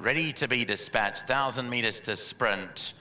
ready to be dispatched, 1,000 meters to sprint.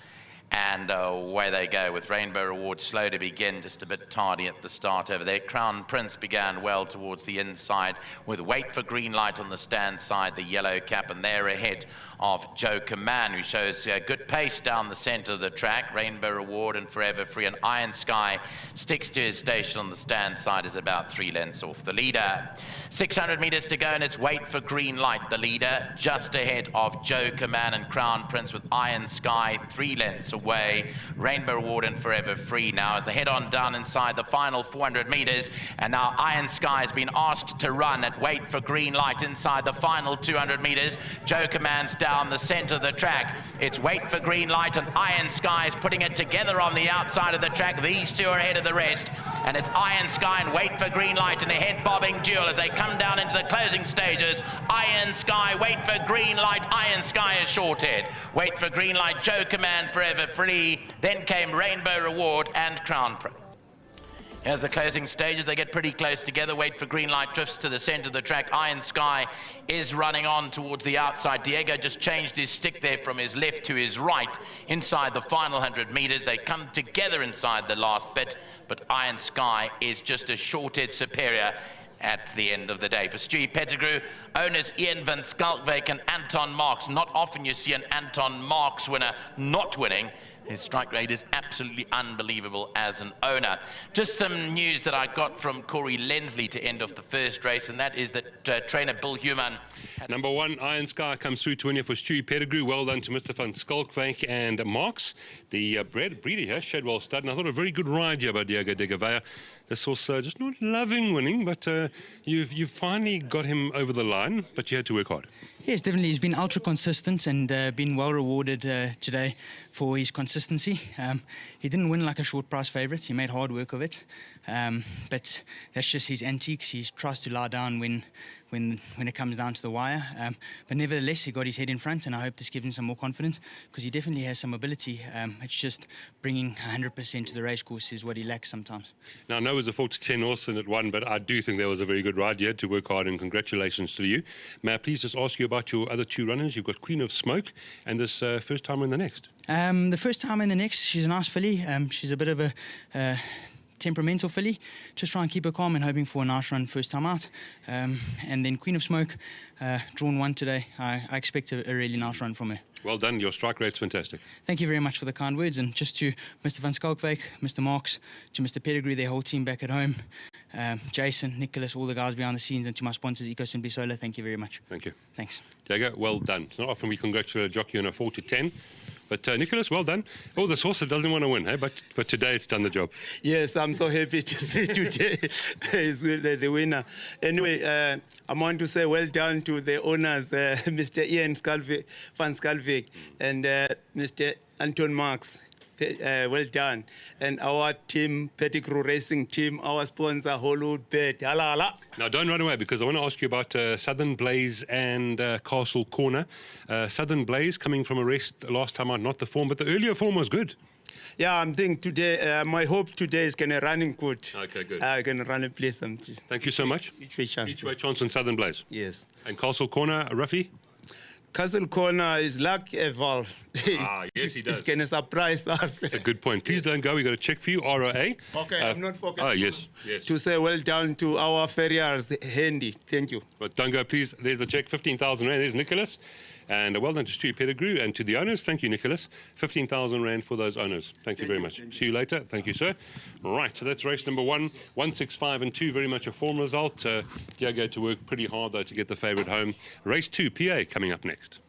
And uh, away they go with Rainbow Reward slow to begin, just a bit tardy at the start over there. Crown Prince began well towards the inside with Wait for Green Light on the stand side, the yellow cap, and they're ahead of Joe Command, who shows a good pace down the center of the track. Rainbow Reward and Forever Free and Iron Sky sticks to his station on the stand side, is about three lengths off the leader. 600 meters to go, and it's Wait for Green Light, the leader, just ahead of Joe Command and Crown Prince with Iron Sky, three lengths away. Rainbow Reward and Forever Free now as they head on down inside the final 400 meters. And now Iron Sky has been asked to run at Wait for Green Light inside the final 200 meters. Joe Command's down the center of the track. It's Wait for Green Light and Iron Sky is putting it together on the outside of the track. These two are ahead of the rest. And it's Iron Sky and Wait for Green Light in a head bobbing duel as they come down into the closing stages. Iron Sky, Wait for Green Light. Iron Sky is shorted. Wait for Green Light, Joe Command forever free. Then came Rainbow Reward and Crown Prince. As the closing stages, they get pretty close together. Wait for green light, drifts to the center of the track. Iron Sky is running on towards the outside. Diego just changed his stick there from his left to his right inside the final 100 meters. They come together inside the last bit, but Iron Sky is just a shorted superior at the end of the day. For Stewie Pettigrew, owners Ian Van Schalkwyk and Anton Marks. Not often you see an Anton Marks winner not winning. His strike rate is absolutely unbelievable as an owner. Just some news that I got from Corey Lensley to end off the first race, and that is that uh, trainer Bill Human. Number one, Iron Sky comes through to win for Stewie Pettigrew. Well done to Mr. Van Schalkwyk and Marks. The uh, breeder here, Shadwell Stud, and I thought a very good ride here by Diego de Gouveia. This horse uh, just not loving winning, but uh, you've, you've finally got him over the line, but you had to work hard. Yes, definitely. He's been ultra consistent and uh, been well rewarded uh, today for his consistency. Um, he didn't win like a short price favourite. He made hard work of it. Um, but that's just his antiques. He tries to lie down when when when it comes down to the wire. Um, but nevertheless, he got his head in front, and I hope this gives him some more confidence because he definitely has some ability. Um, it's just bringing 100% to the racecourse is what he lacks sometimes. Now, I know it was a 4 to 10 horse and it won, but I do think there was a very good ride. You had to work hard, and congratulations to you. May I please just ask you about your other two runners? You've got Queen of Smoke and this uh, first time in the next. Um, the first time in the next, she's a nice filly. Um, she's a bit of a uh, temperamental filly. Just try and keep her calm and hoping for a nice run first time out. Um, and then Queen of Smoke, uh, drawn one today. I, I expect a, a, really nice run from her. Well done. Your strike rate's fantastic. Thank you very much for the kind words. And just to Mr. Van Schalkwyk, Mr. Marks, to Mr. Pettigrew, their whole team back at home, um, Jason, Nicholas, all the guys behind the scenes, and to my sponsors, Eco Simply Solar, thank you very much. Thank you. Thanks. Diego, well done. It's not often we congratulate a jockey on a 4 to 10. But uh, Nicholas, well done. Oh, this horse doesn't want to win, hey? but but today it's done the job. Yes, I'm so happy to see today is the, the winner. Anyway, uh, I want to say well done to the owners, uh, Mr. Ian Van Schalkwyk and uh, Mr. Anton Marks uh, well done. And our team, Pettigrew Racing Team, our sponsor, Hollywood. Hala, hala. Now, don't run away because I want to ask you about uh, Southern Blaze and uh, Castle Corner. Uh, Southern Blaze coming from a rest last time out, not the form, but the earlier form was good. Yeah, I'm thinking today, uh, my hope today is going to run in good. Okay, good. I'm uh, going to run and play something. Thank you so much. Each way chance. Each way chance on Southern Blaze. Yes. And Castle Corner, Ruffy? Castle Corner is like Eval. Ah, yes, he does. He's going to surprise us. That's a good point. Please don't go. we got to check for you, ROA. Okay, uh, I'm not forgetting. Oh, yes, yes. To say well done to our farriers, Handy. Thank you. But don't go, please. There's the check, 15,000 Rand. There's Nicholas. And well done to Stu Pettigrew and to the owners. Thank you, Nicholas. 15,000 Rand for those owners. Thank, you very much. See you later. Thank you, sir. Right, so that's race number one. 165 and 2, very much a form result. Uh, Diego to work pretty hard, though, to get the favourite home. Race two, PA, coming up next.